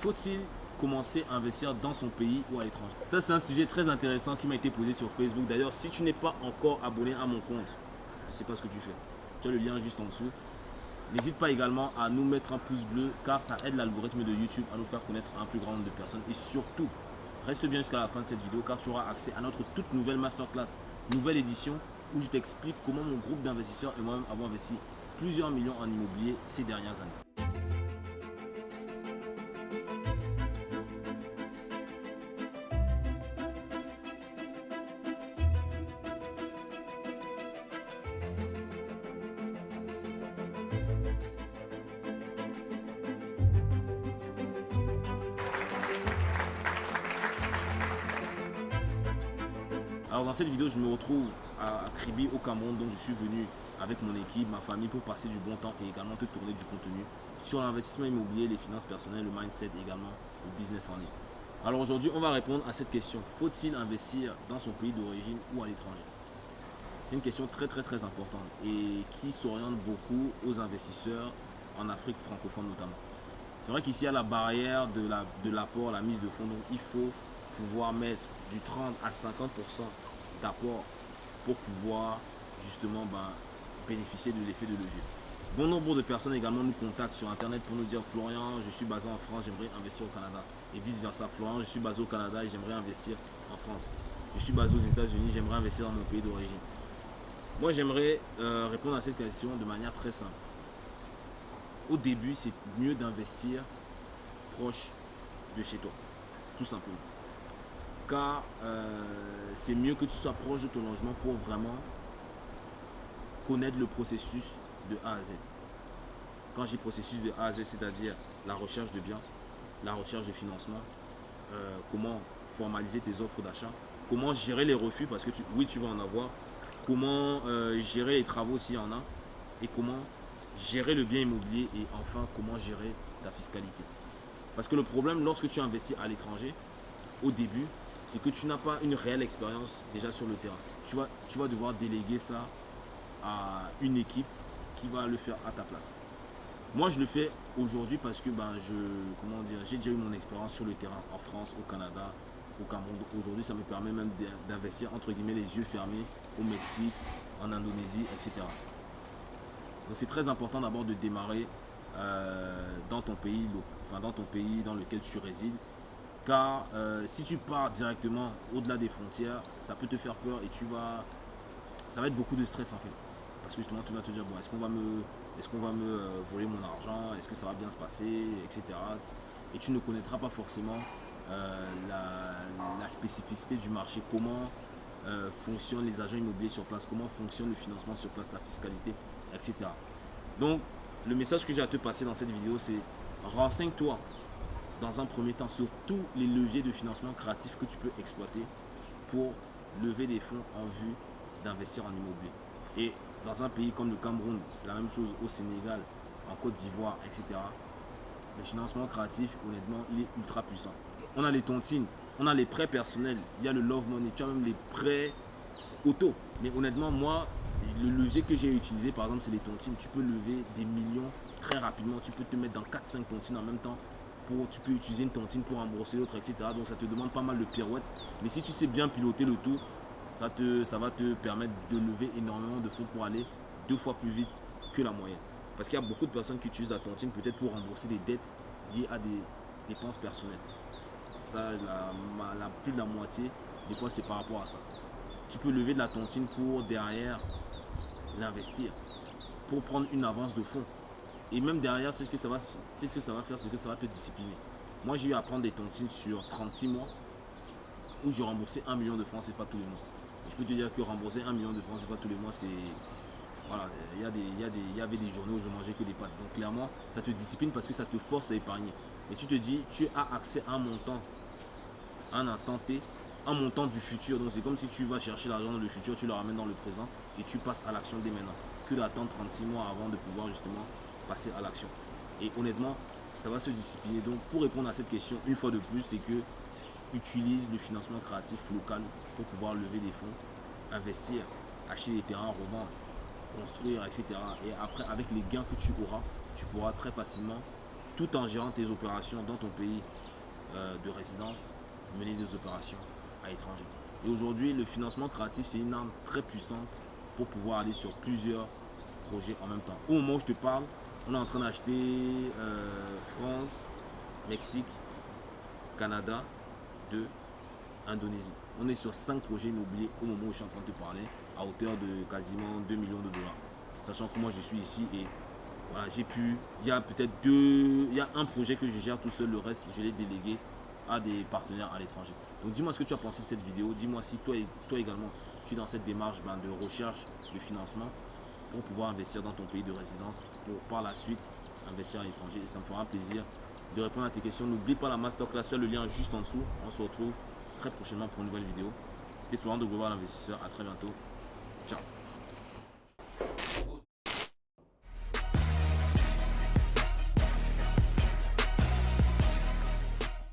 Faut-il commencer à investir dans son pays ou à l'étranger? Ça, c'est un sujet très intéressant qui m'a été posé sur Facebook. D'ailleurs, si tu n'es pas encore abonné à mon compte, je ne sais pas ce que tu fais. Tu as le lien juste en dessous. N'hésite pas également à nous mettre un pouce bleu car ça aide l'algorithme de YouTube à nous faire connaître un plus grand nombre de personnes. Et surtout, reste bien jusqu'à la fin de cette vidéo car tu auras accès à notre toute nouvelle masterclass, nouvelle édition où je t'explique comment mon groupe d'investisseurs et moi-même avons investi plusieurs millions en immobilier ces dernières années. Dans cette vidéo, je me retrouve à Kribi au Cameroun, donc je suis venu avec mon équipe, ma famille pour passer du bon temps et également te tourner du contenu sur l'investissement immobilier, les finances personnelles, le mindset et également le business en ligne. Alors aujourd'hui, on va répondre à cette question. Faut-il investir dans son pays d'origine ou à l'étranger? C'est une question très très très importante et qui s'oriente beaucoup aux investisseurs en Afrique francophone notamment. C'est vrai qu'ici, il y a la barrière de l'apport, la, la mise de fonds, donc il faut pouvoir mettre du 30 à 50% d'apport pour pouvoir justement ben, bénéficier de l'effet de levier. Bon nombre de personnes également nous contactent sur internet pour nous dire Florian, je suis basé en France, j'aimerais investir au Canada. Et vice versa, Florian, je suis basé au Canada et j'aimerais investir en France. Je suis basé aux États-Unis, j'aimerais investir dans mon pays d'origine. Moi, j'aimerais euh, répondre à cette question de manière très simple. Au début, c'est mieux d'investir proche de chez toi, tout simplement car euh, c'est mieux que tu sois proche de ton logement pour vraiment connaître le processus de A à Z. Quand j'ai processus de A à Z, c'est-à-dire la recherche de biens, la recherche de financement, euh, comment formaliser tes offres d'achat, comment gérer les refus, parce que oui, tu vas en avoir, comment euh, gérer les travaux s'il y en a, et comment gérer le bien immobilier, et enfin, comment gérer ta fiscalité. Parce que le problème, lorsque tu investis à l'étranger, au début, c'est que tu n'as pas une réelle expérience déjà sur le terrain. Tu vas, devoir déléguer ça à une équipe qui va le faire à ta place. Moi, je le fais aujourd'hui parce que ben, je, comment dire, j'ai déjà eu mon expérience sur le terrain en France, au Canada, au Cameroun. Aujourd'hui, ça me permet même d'investir entre guillemets les yeux fermés au Mexique, en Indonésie, etc. Donc, c'est très important d'abord de démarrer euh, dans ton pays, enfin dans ton pays dans lequel tu résides car euh, si tu pars directement au-delà des frontières, ça peut te faire peur et tu vas... Ça va être beaucoup de stress en fait. Parce que justement, tu vas te dire, bon, est-ce qu'on va me, est qu'on va me euh, voler mon argent? Est-ce que ça va bien se passer? Etc. Et tu ne connaîtras pas forcément euh, la, spécificité du marché, comment fonctionnent les agents immobiliers sur place, comment fonctionne le financement sur place, la fiscalité, etc. Donc, le message que j'ai à te passer dans cette vidéo, c'est renseigne-toi dans un premier temps sur tous les leviers de financement créatif que tu peux exploiter pour lever des fonds en vue d'investir en immobilier. Et dans un pays comme le Cameroun, c'est la même chose au Sénégal, en Côte d'Ivoire, etc. Le financement créatif, honnêtement, il est ultra puissant. On a les tontines, on a les prêts personnels, il y a le love money, tu as même les prêts auto. Mais honnêtement, moi, le levier que j'ai utilisé, par exemple, c'est les tontines. Tu peux lever des millions très rapidement. Tu peux te mettre dans 4-5 tontines en même temps tu peux utiliser une tontine pour rembourser l'autre, etc. Donc ça te demande pas mal de pirouettes. Mais si tu sais bien piloter le tout, ça, te, ça va te permettre de lever énormément de fonds pour aller deux fois plus vite que la moyenne. Parce qu'il y a beaucoup de personnes qui utilisent la tontine peut-être pour rembourser des dettes liées à des dépenses personnelles. Ça, la, la plus de la moitié, des fois, c'est par rapport à ça. Tu peux lever de la tontine pour derrière l'investir, pour prendre une avance de fonds. Et même derrière, c'est ce que ça va, ce que ça va faire, c'est que ça va te discipliner. Moi, j'ai eu à prendre des tontines sur 36 mois où j'ai remboursé 1 million de francs CFA tous les mois. je peux te dire que rembourser 1 million de francs CFA tous les mois, c'est... Voilà, il y, a des, y a des, y avait des journées où je mangeais que des pâtes. Donc clairement, ça te discipline parce que ça te force à épargner. Et tu te dis, tu as accès à un montant, un instant T, un montant du futur. Donc c'est comme si tu vas chercher l'argent dans le futur, tu le ramènes dans le présent et tu passes à l'action dès maintenant. Que d'attendre 36 mois avant de pouvoir justement passer à l'action. Et honnêtement, ça va se discipliner. Donc pour répondre à cette question, une fois de plus, c'est que utilise le financement créatif local pour pouvoir lever des fonds, investir, acheter des terrains, revendre, construire, etc. Et après, avec les gains que tu auras, tu pourras très facilement tout en gérant tes opérations dans ton pays euh, de résidence, mener des opérations à l'étranger. Et aujourd'hui, le financement créatif, c'est une arme très puissante pour pouvoir aller sur plusieurs projets en même temps. Au moment où je te parle, on est en train d'acheter euh, France, Mexique, Canada, de Indonésie. On est sur 5 projets immobiliers au moment où je suis en train de te parler, à hauteur de quasiment 2 millions de dollars. Sachant que moi je suis ici et voilà, j'ai pu. Il y a peut-être deux. Il y a un projet que je gère tout seul, le reste je l'ai délégué à des partenaires à l'étranger. Donc dis-moi ce que tu as pensé de cette vidéo. Dis-moi si toi, toi également tu es dans cette démarche ben, de recherche de financement pour pouvoir investir dans ton pays de résidence, pour par la suite investir à l'étranger. Et ça me fera plaisir de répondre à tes questions. N'oublie pas la masterclass, tu le lien juste en dessous. On se retrouve très prochainement pour une nouvelle vidéo. C'était Florent de Global Investisseur. À très bientôt. Ciao.